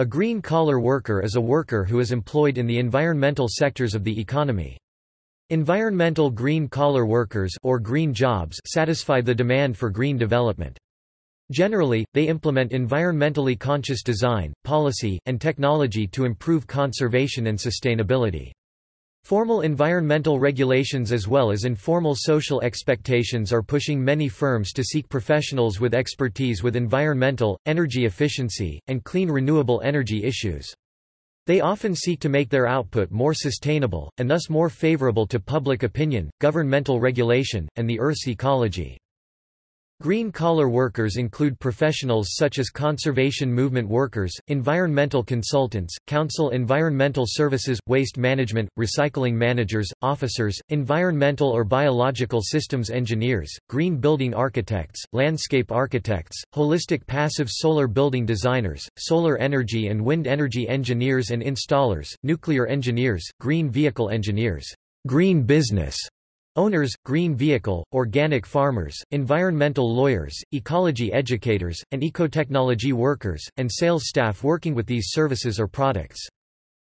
A green-collar worker is a worker who is employed in the environmental sectors of the economy. Environmental green-collar workers or green jobs satisfy the demand for green development. Generally, they implement environmentally conscious design, policy, and technology to improve conservation and sustainability. Formal environmental regulations as well as informal social expectations are pushing many firms to seek professionals with expertise with environmental, energy efficiency, and clean renewable energy issues. They often seek to make their output more sustainable, and thus more favorable to public opinion, governmental regulation, and the Earth's ecology. Green-collar workers include professionals such as conservation movement workers, environmental consultants, council environmental services, waste management, recycling managers, officers, environmental or biological systems engineers, green building architects, landscape architects, holistic passive solar building designers, solar energy and wind energy engineers and installers, nuclear engineers, green vehicle engineers, green business Owners, green vehicle, organic farmers, environmental lawyers, ecology educators, and ecotechnology workers, and sales staff working with these services or products.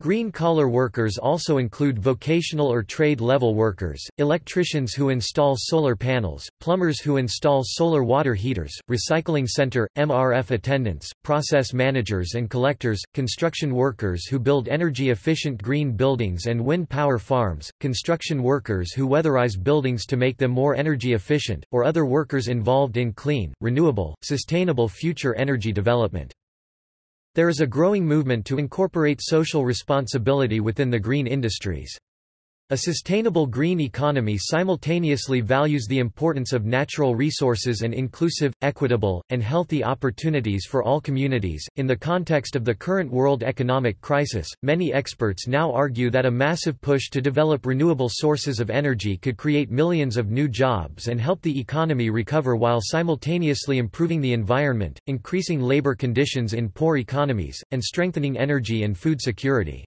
Green-collar workers also include vocational or trade-level workers, electricians who install solar panels, plumbers who install solar water heaters, recycling center, MRF attendants, process managers and collectors, construction workers who build energy-efficient green buildings and wind power farms, construction workers who weatherize buildings to make them more energy efficient, or other workers involved in clean, renewable, sustainable future energy development. There is a growing movement to incorporate social responsibility within the green industries. A sustainable green economy simultaneously values the importance of natural resources and inclusive, equitable, and healthy opportunities for all communities. In the context of the current world economic crisis, many experts now argue that a massive push to develop renewable sources of energy could create millions of new jobs and help the economy recover while simultaneously improving the environment, increasing labor conditions in poor economies, and strengthening energy and food security.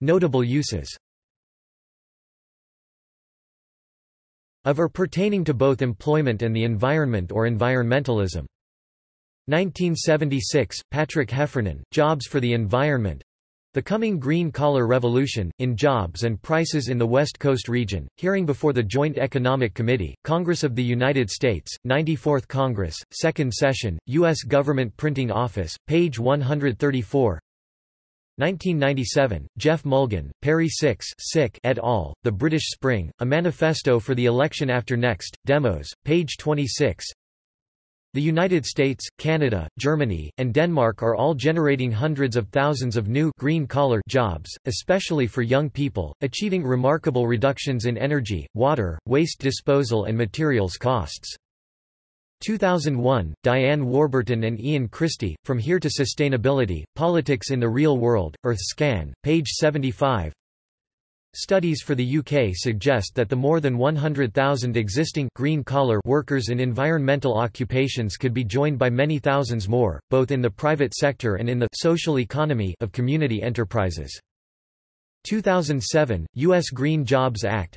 Notable uses of or pertaining to both employment and the environment or environmentalism. 1976, Patrick Heffernan, Jobs for the Environment The Coming Green Collar Revolution, in Jobs and Prices in the West Coast Region, hearing before the Joint Economic Committee, Congress of the United States, 94th Congress, Second Session, U.S. Government Printing Office, page 134 1997, Geoff Mulgan, Perry Six Sick et al., The British Spring, A Manifesto for the Election After Next, Demos, page 26 The United States, Canada, Germany, and Denmark are all generating hundreds of thousands of new green-collar jobs, especially for young people, achieving remarkable reductions in energy, water, waste disposal and materials costs. 2001, Diane Warburton and Ian Christie, From Here to Sustainability, Politics in the Real World, Earthscan, page 75 Studies for the UK suggest that the more than 100,000 existing green-collar workers in environmental occupations could be joined by many thousands more, both in the private sector and in the social economy of community enterprises. 2007, U.S. Green Jobs Act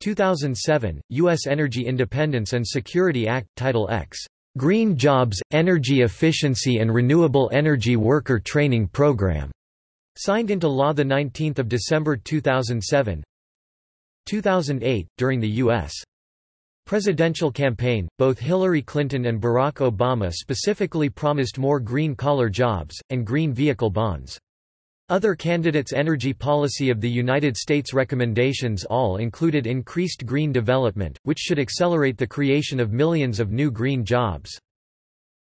2007, U.S. Energy Independence and Security Act, Title X. Green Jobs, Energy Efficiency and Renewable Energy Worker Training Program. Signed into law 19 December 2007 2008, during the U.S. presidential campaign, both Hillary Clinton and Barack Obama specifically promised more green-collar jobs, and green vehicle bonds. Other candidates' energy policy of the United States recommendations all included increased green development, which should accelerate the creation of millions of new green jobs.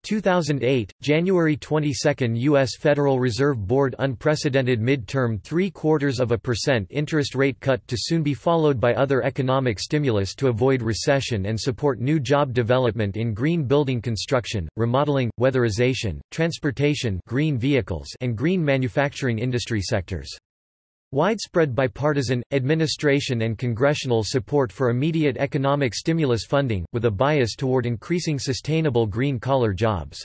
2008, January 22 U.S. Federal Reserve Board unprecedented mid-term three-quarters of a percent interest rate cut to soon be followed by other economic stimulus to avoid recession and support new job development in green building construction, remodeling, weatherization, transportation green vehicles and green manufacturing industry sectors. Widespread bipartisan, administration and congressional support for immediate economic stimulus funding, with a bias toward increasing sustainable green-collar jobs.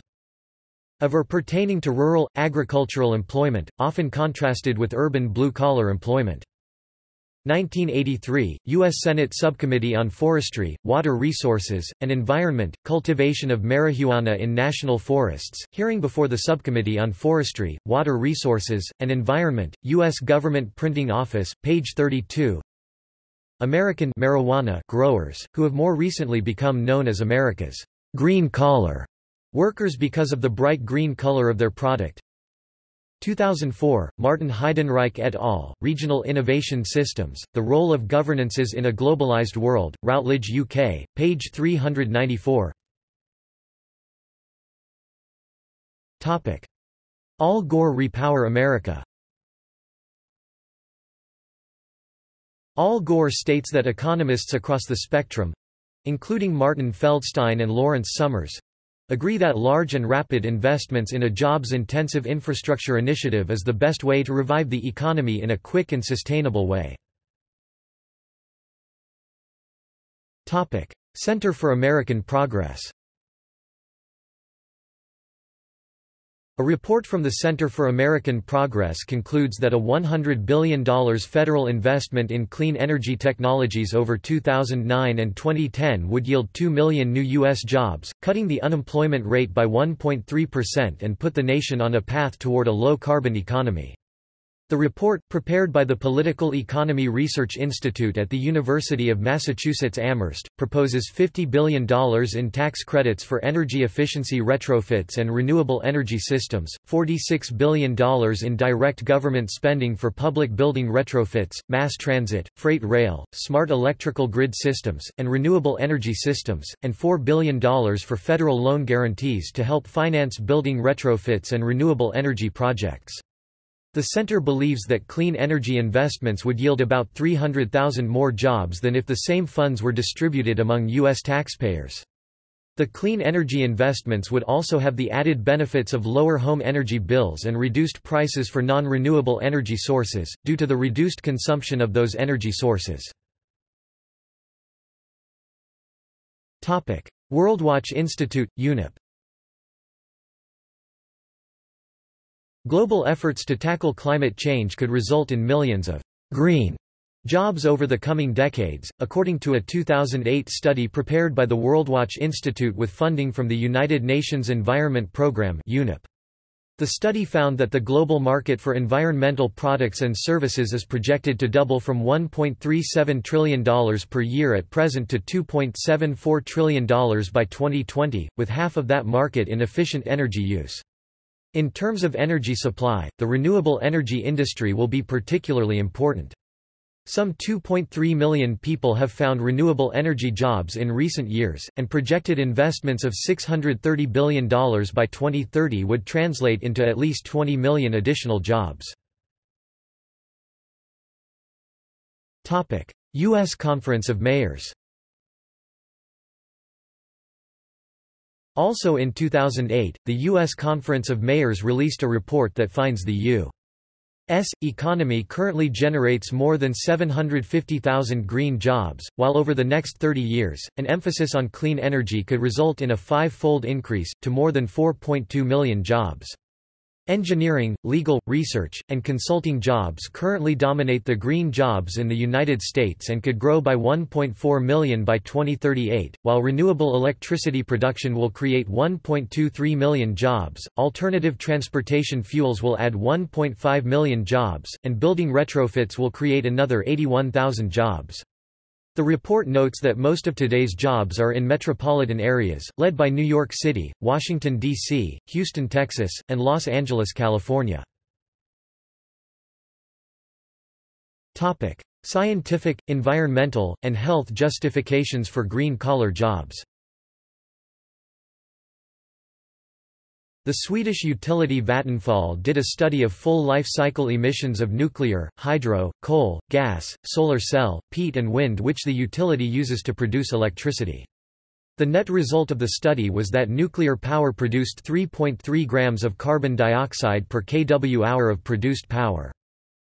Of or pertaining to rural, agricultural employment, often contrasted with urban blue-collar employment. 1983, U.S. Senate Subcommittee on Forestry, Water Resources, and Environment, Cultivation of Marijuana in National Forests, hearing before the Subcommittee on Forestry, Water Resources, and Environment, U.S. Government Printing Office, page 32 American marijuana growers, who have more recently become known as America's green collar workers because of the bright green color of their product, 2004, Martin Heidenreich et al., Regional Innovation Systems, The Role of Governances in a Globalized World, Routledge UK, page 394 Al Gore Repower America Al Gore states that economists across the spectrum—including Martin Feldstein and Lawrence Summers, agree that large and rapid investments in a jobs-intensive infrastructure initiative is the best way to revive the economy in a quick and sustainable way. Center for American Progress A report from the Center for American Progress concludes that a $100 billion federal investment in clean energy technologies over 2009 and 2010 would yield 2 million new U.S. jobs, cutting the unemployment rate by 1.3% and put the nation on a path toward a low-carbon economy. The report, prepared by the Political Economy Research Institute at the University of Massachusetts Amherst, proposes $50 billion in tax credits for energy efficiency retrofits and renewable energy systems, $46 billion in direct government spending for public building retrofits, mass transit, freight rail, smart electrical grid systems, and renewable energy systems, and $4 billion for federal loan guarantees to help finance building retrofits and renewable energy projects. The center believes that clean energy investments would yield about 300,000 more jobs than if the same funds were distributed among U.S. taxpayers. The clean energy investments would also have the added benefits of lower home energy bills and reduced prices for non-renewable energy sources, due to the reduced consumption of those energy sources. WorldWatch Institute, UNEP Global efforts to tackle climate change could result in millions of green jobs over the coming decades, according to a 2008 study prepared by the WorldWatch Institute with funding from the United Nations Environment Programme UNEP. The study found that the global market for environmental products and services is projected to double from $1.37 trillion per year at present to $2.74 trillion by 2020, with half of that market in efficient energy use. In terms of energy supply, the renewable energy industry will be particularly important. Some 2.3 million people have found renewable energy jobs in recent years, and projected investments of $630 billion by 2030 would translate into at least 20 million additional jobs. U.S. Conference of Mayors Also in 2008, the U.S. Conference of Mayors released a report that finds the U.S. economy currently generates more than 750,000 green jobs, while over the next 30 years, an emphasis on clean energy could result in a five-fold increase, to more than 4.2 million jobs. Engineering, legal, research, and consulting jobs currently dominate the green jobs in the United States and could grow by 1.4 million by 2038, while renewable electricity production will create 1.23 million jobs, alternative transportation fuels will add 1.5 million jobs, and building retrofits will create another 81,000 jobs. The report notes that most of today's jobs are in metropolitan areas, led by New York City, Washington, D.C., Houston, Texas, and Los Angeles, California. Scientific, environmental, and health justifications for green-collar jobs The Swedish utility Vattenfall did a study of full life cycle emissions of nuclear, hydro, coal, gas, solar cell, peat and wind which the utility uses to produce electricity. The net result of the study was that nuclear power produced 3.3 grams of carbon dioxide per kWh of produced power.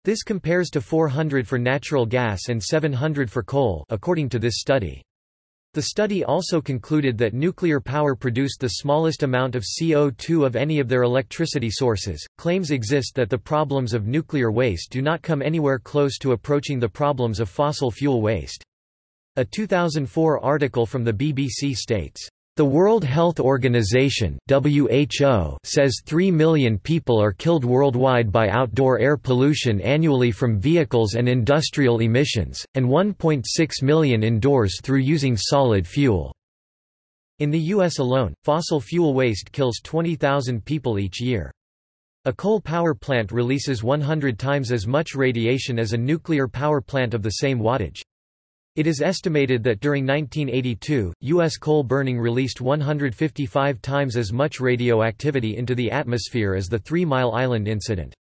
This compares to 400 for natural gas and 700 for coal according to this study. The study also concluded that nuclear power produced the smallest amount of CO2 of any of their electricity sources. Claims exist that the problems of nuclear waste do not come anywhere close to approaching the problems of fossil fuel waste. A 2004 article from the BBC states, the World Health Organization (WHO) says 3 million people are killed worldwide by outdoor air pollution annually from vehicles and industrial emissions, and 1.6 million indoors through using solid fuel. In the US alone, fossil fuel waste kills 20,000 people each year. A coal power plant releases 100 times as much radiation as a nuclear power plant of the same wattage. It is estimated that during 1982, U.S. coal burning released 155 times as much radioactivity into the atmosphere as the Three Mile Island incident.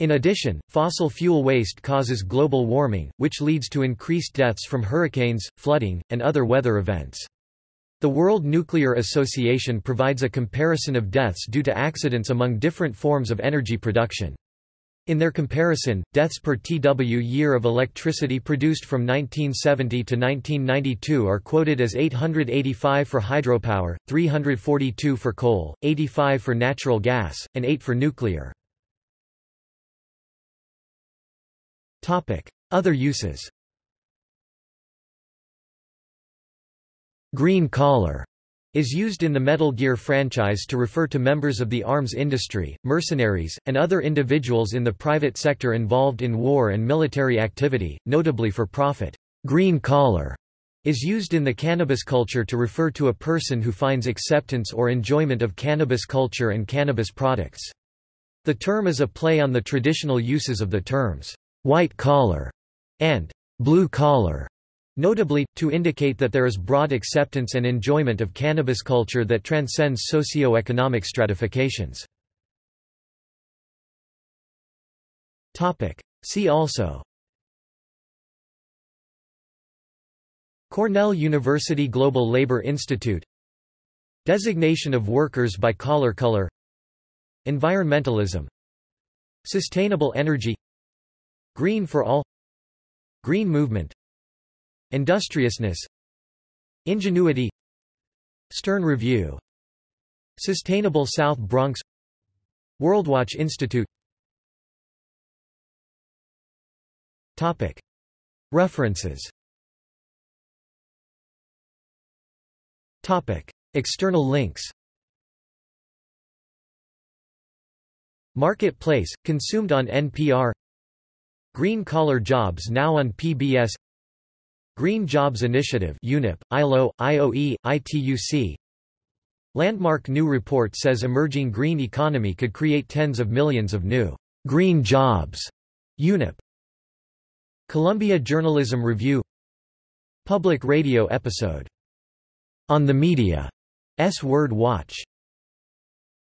In addition, fossil fuel waste causes global warming, which leads to increased deaths from hurricanes, flooding, and other weather events. The World Nuclear Association provides a comparison of deaths due to accidents among different forms of energy production. In their comparison, deaths per TW year of electricity produced from 1970 to 1992 are quoted as 885 for hydropower, 342 for coal, 85 for natural gas, and 8 for nuclear. Other uses Green collar is used in the Metal Gear franchise to refer to members of the arms industry, mercenaries, and other individuals in the private sector involved in war and military activity, notably for profit. Green collar is used in the cannabis culture to refer to a person who finds acceptance or enjoyment of cannabis culture and cannabis products. The term is a play on the traditional uses of the terms white collar and blue collar Notably, to indicate that there is broad acceptance and enjoyment of cannabis culture that transcends socio-economic stratifications. See also Cornell University Global Labor Institute Designation of workers by collar color Environmentalism Sustainable energy Green for all Green movement Industriousness Ingenuity Stern Review Sustainable South Bronx Worldwatch Institute. Topic. References. Topic. External links. Marketplace, consumed on NPR Green Collar Jobs now on PBS Green Jobs Initiative UNEP, ILO, IOE, ITUC Landmark new report says emerging green economy could create tens of millions of new green jobs. UNEP Columbia Journalism Review. Public radio episode. On the Media S Word Watch